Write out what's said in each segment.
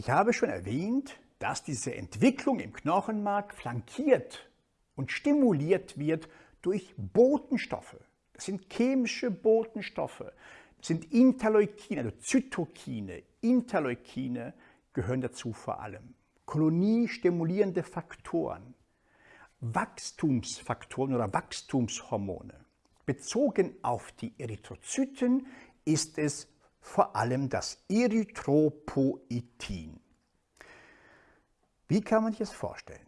Ich habe schon erwähnt, dass diese Entwicklung im Knochenmark flankiert und stimuliert wird durch Botenstoffe. Das sind chemische Botenstoffe. Das sind Interleukine, also Zytokine, Interleukine gehören dazu vor allem. Koloniestimulierende Faktoren, Wachstumsfaktoren oder Wachstumshormone. Bezogen auf die Erythrozyten ist es vor allem das Erythropoetin. Wie kann man sich das vorstellen?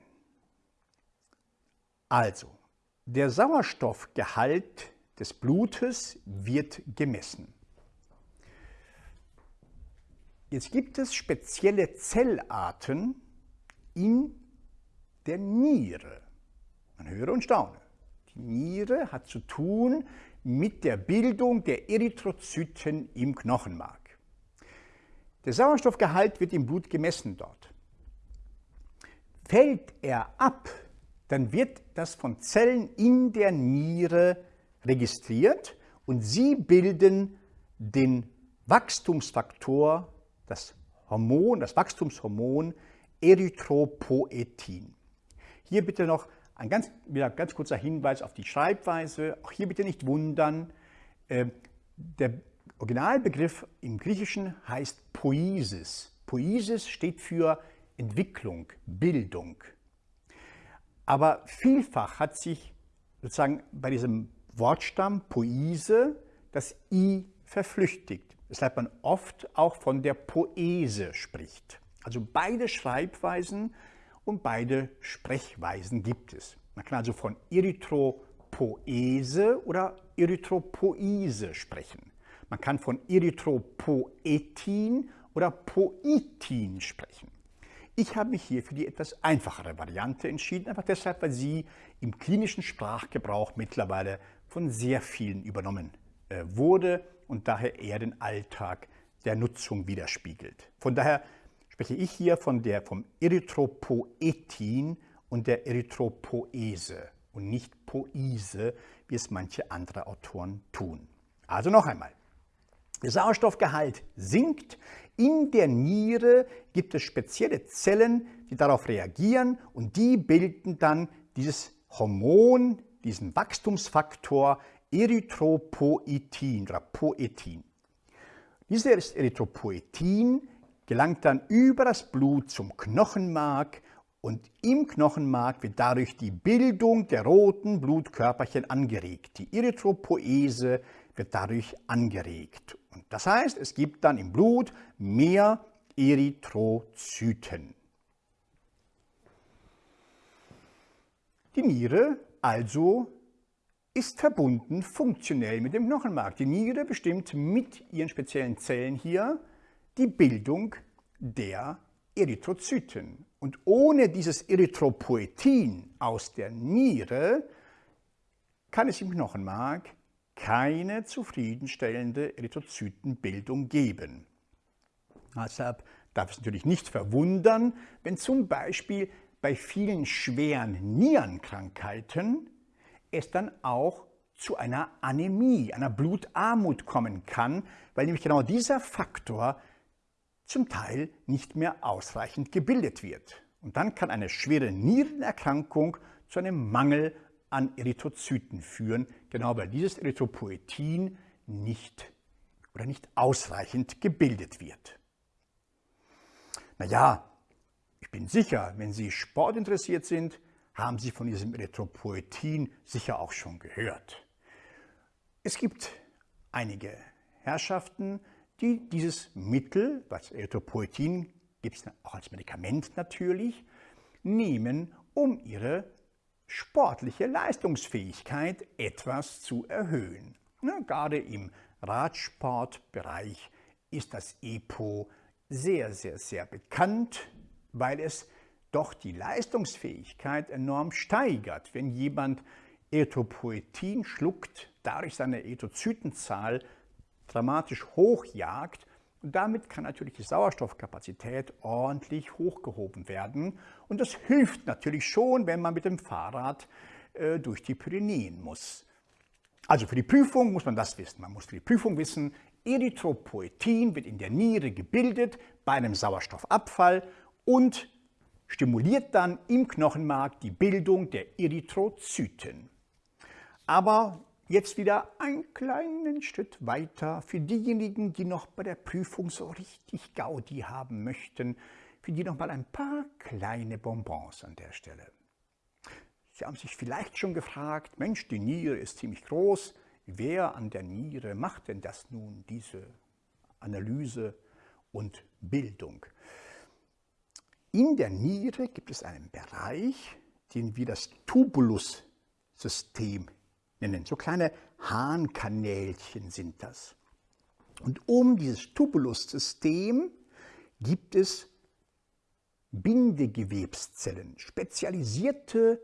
Also, der Sauerstoffgehalt des Blutes wird gemessen. Jetzt gibt es spezielle Zellarten in der Niere. Man höre und staune. Die Niere hat zu tun mit der Bildung der Erythrozyten im Knochenmark. Der Sauerstoffgehalt wird im Blut gemessen dort. Fällt er ab, dann wird das von Zellen in der Niere registriert und sie bilden den Wachstumsfaktor, das Hormon, das Wachstumshormon Erythropoetin. Hier bitte noch ein ganz, wieder ganz kurzer Hinweis auf die Schreibweise. Auch hier bitte nicht wundern. Ähm, der Originalbegriff im Griechischen heißt Poiesis. Poiesis steht für Entwicklung, Bildung. Aber vielfach hat sich sozusagen bei diesem Wortstamm Poise das I verflüchtigt, weshalb man oft auch von der Poese spricht. Also beide Schreibweisen und beide Sprechweisen gibt es. Man kann also von Erythropoese oder Erythropoise sprechen. Man kann von Erythropoetin oder Poitin sprechen. Ich habe mich hier für die etwas einfachere Variante entschieden, einfach deshalb, weil sie im klinischen Sprachgebrauch mittlerweile von sehr vielen übernommen äh, wurde und daher eher den Alltag der Nutzung widerspiegelt. Von daher spreche ich hier von der, vom Erythropoetin und der Erythropoese und nicht Poise, wie es manche andere Autoren tun. Also noch einmal. Der Sauerstoffgehalt sinkt. In der Niere gibt es spezielle Zellen, die darauf reagieren und die bilden dann dieses Hormon, diesen Wachstumsfaktor Erythropoetin oder Poetin. Dieses Erythropoetin gelangt dann über das Blut zum Knochenmark und im Knochenmark wird dadurch die Bildung der roten Blutkörperchen angeregt. Die Erythropoese wird dadurch angeregt. Und das heißt, es gibt dann im Blut mehr Erythrozyten. Die Niere also ist verbunden funktionell mit dem Knochenmark. Die Niere bestimmt mit ihren speziellen Zellen hier die Bildung der Erythrozyten. Und ohne dieses Erythropoetin aus der Niere kann es im Knochenmark keine zufriedenstellende Erythrozytenbildung geben. Deshalb darf es natürlich nicht verwundern, wenn zum Beispiel bei vielen schweren Nierenkrankheiten es dann auch zu einer Anämie, einer Blutarmut kommen kann, weil nämlich genau dieser Faktor zum Teil nicht mehr ausreichend gebildet wird. Und dann kann eine schwere Nierenerkrankung zu einem Mangel an Erythrozyten führen, genau weil dieses Erythropoetin nicht oder nicht ausreichend gebildet wird. Naja, ich bin sicher, wenn Sie sportinteressiert sind, haben Sie von diesem Erythropoetin sicher auch schon gehört. Es gibt einige Herrschaften, die dieses Mittel, das Erythropoetin gibt es auch als Medikament natürlich, nehmen, um ihre sportliche Leistungsfähigkeit etwas zu erhöhen. Na, gerade im Radsportbereich ist das EPO sehr, sehr, sehr bekannt, weil es doch die Leistungsfähigkeit enorm steigert. Wenn jemand Erythropoetin schluckt, dadurch seine Erythrozytenzahl dramatisch hochjagt. Und damit kann natürlich die Sauerstoffkapazität ordentlich hochgehoben werden. Und das hilft natürlich schon, wenn man mit dem Fahrrad äh, durch die Pyrenäen muss. Also für die Prüfung muss man das wissen. Man muss für die Prüfung wissen, Erythropoetin wird in der Niere gebildet bei einem Sauerstoffabfall und stimuliert dann im Knochenmark die Bildung der Erythrozyten. Aber jetzt wieder einen kleinen Schritt weiter für diejenigen, die noch bei der Prüfung so richtig Gaudi haben möchten, für die noch mal ein paar kleine Bonbons an der Stelle. Sie haben sich vielleicht schon gefragt, Mensch, die Niere ist ziemlich groß, wer an der Niere macht denn das nun, diese Analyse und Bildung? In der Niere gibt es einen Bereich, den wir das Tubulussystem nennen. So kleine Harnkanälchen sind das. Und um dieses Tubulussystem gibt es Bindegewebszellen, spezialisierte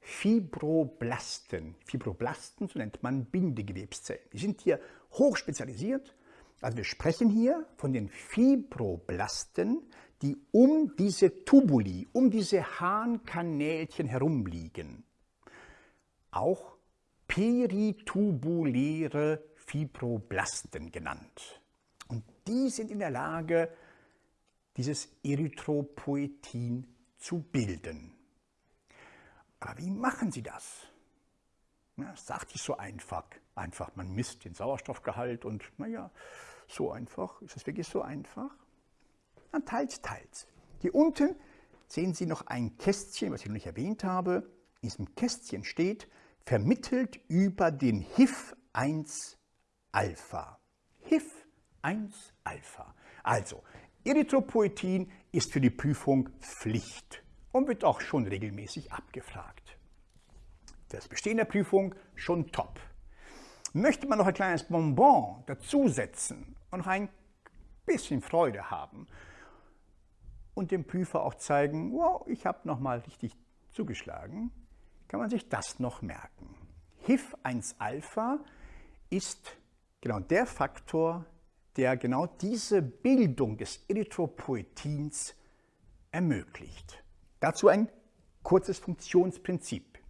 Fibroblasten. Fibroblasten, so nennt man Bindegewebszellen. Die sind hier hochspezialisiert. Also wir sprechen hier von den Fibroblasten, die um diese Tubuli, um diese Harnkanälchen herumliegen. Auch peritubuläre Fibroblasten genannt. Und die sind in der Lage, dieses Erythropoetin zu bilden. Aber wie machen sie das? Ja, das sagt sich so einfach. Einfach, man misst den Sauerstoffgehalt und naja, so einfach. Ist das wirklich so einfach? Dann teils, teils. Hier unten sehen Sie noch ein Kästchen, was ich noch nicht erwähnt habe. In diesem Kästchen steht, vermittelt über den HIF-1-Alpha. HIF-1-Alpha. Also, Erythropoetin ist für die Prüfung Pflicht und wird auch schon regelmäßig abgefragt. Das Bestehen der Prüfung schon top. Möchte man noch ein kleines Bonbon dazusetzen und noch ein bisschen Freude haben und dem Prüfer auch zeigen, wow, ich habe noch mal richtig zugeschlagen, kann man sich das noch merken. HIF-1-Alpha ist genau der Faktor, der genau diese Bildung des Erythropoetins ermöglicht. Dazu ein kurzes Funktionsprinzip.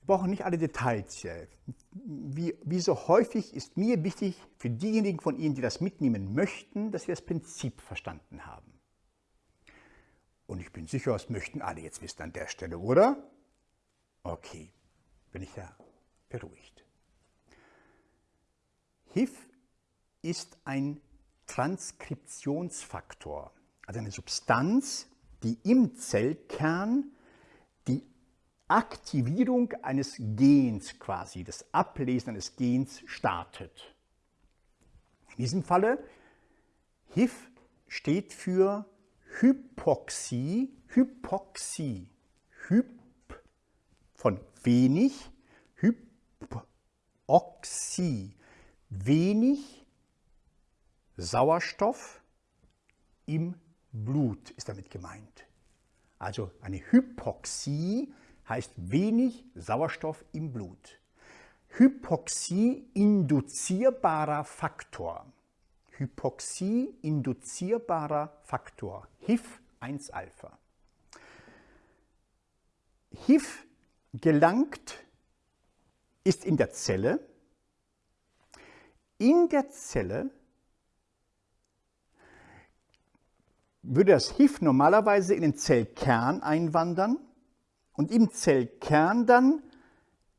Wir brauchen nicht alle Details hier. Wie, wie so häufig ist mir wichtig für diejenigen von Ihnen, die das mitnehmen möchten, dass Sie das Prinzip verstanden haben. Und ich bin sicher, das möchten alle jetzt wissen an der Stelle, oder? Okay, bin ich ja beruhigt. HIF ist ein Transkriptionsfaktor, also eine Substanz, die im Zellkern die Aktivierung eines Gens quasi, das Ablesen eines Gens startet. In diesem Falle, HIF steht für Hypoxie, Hypoxie, Hyp von wenig, Hypoxie, wenig Sauerstoff im Blut ist damit gemeint. Also eine Hypoxie heißt wenig Sauerstoff im Blut. Hypoxie induzierbarer Faktor. Hypoxie induzierbarer Faktor. HIF-1-Alpha. HIF gelangt, ist in der Zelle. In der Zelle würde das HIF normalerweise in den Zellkern einwandern und im Zellkern dann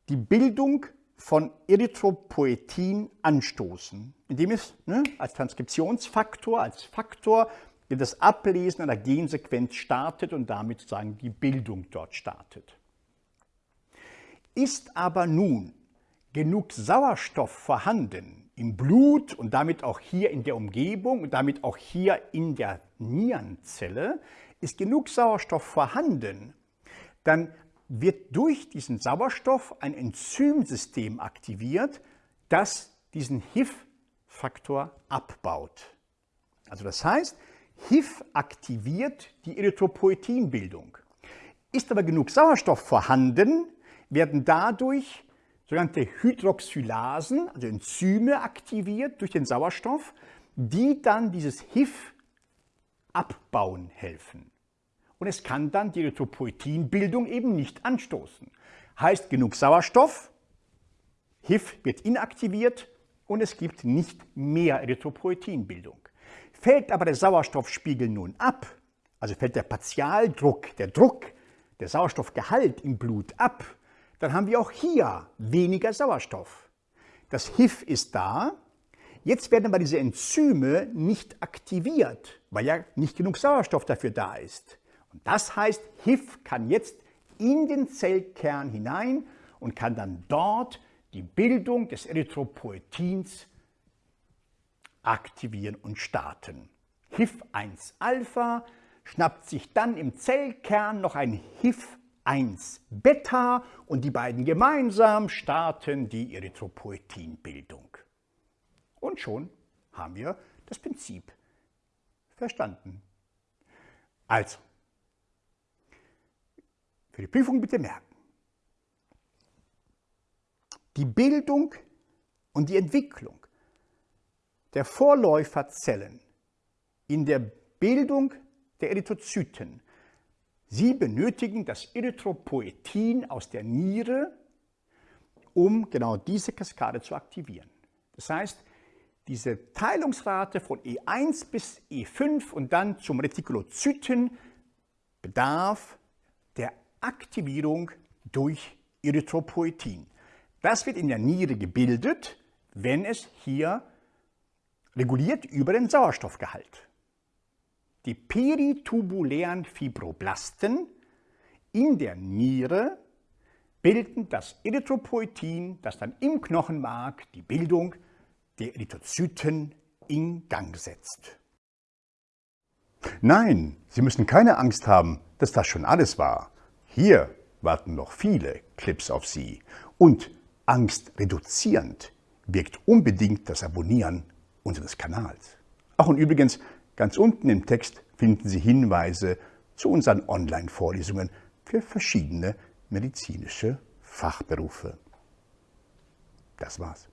die Bildung von Erythropoetin anstoßen, indem es ne, als Transkriptionsfaktor, als Faktor der das Ablesen einer Gensequenz startet und damit sozusagen die Bildung dort startet. Ist aber nun genug Sauerstoff vorhanden im Blut und damit auch hier in der Umgebung und damit auch hier in der Nierenzelle, ist genug Sauerstoff vorhanden, dann wird durch diesen Sauerstoff ein Enzymsystem aktiviert, das diesen HIF-Faktor abbaut. Also das heißt, HIF aktiviert die Erythropoetinbildung. Ist aber genug Sauerstoff vorhanden, werden dadurch sogenannte Hydroxylasen, also Enzyme aktiviert durch den Sauerstoff, die dann dieses HIF abbauen helfen. Und es kann dann die Erythropoetinbildung eben nicht anstoßen. Heißt genug Sauerstoff, HIF wird inaktiviert und es gibt nicht mehr Erythropoietinbildung. Fällt aber der Sauerstoffspiegel nun ab, also fällt der Partialdruck, der Druck, der Sauerstoffgehalt im Blut ab, dann haben wir auch hier weniger Sauerstoff. Das HIF ist da, jetzt werden aber diese Enzyme nicht aktiviert, weil ja nicht genug Sauerstoff dafür da ist. Und das heißt, HIF kann jetzt in den Zellkern hinein und kann dann dort die Bildung des Erythropoietins aktivieren und starten. HIF1-Alpha schnappt sich dann im Zellkern noch ein HIF1-Beta und die beiden gemeinsam starten die Erythropoietinbildung. Und schon haben wir das Prinzip verstanden. Also, für die Prüfung bitte merken. Die Bildung und die Entwicklung der Vorläuferzellen in der Bildung der Erythrozyten. Sie benötigen das Erythropoetin aus der Niere, um genau diese Kaskade zu aktivieren. Das heißt, diese Teilungsrate von E1 bis E5 und dann zum Retikulozyten bedarf Aktivierung durch Erythropoetin. Das wird in der Niere gebildet, wenn es hier reguliert über den Sauerstoffgehalt. Die peritubulären Fibroblasten in der Niere bilden das Erythropoetin, das dann im Knochenmark die Bildung der Erythrozyten in Gang setzt. Nein, Sie müssen keine Angst haben, dass das schon alles war. Hier warten noch viele Clips auf Sie. Und angstreduzierend wirkt unbedingt das Abonnieren unseres Kanals. Ach und übrigens, ganz unten im Text finden Sie Hinweise zu unseren Online-Vorlesungen für verschiedene medizinische Fachberufe. Das war's.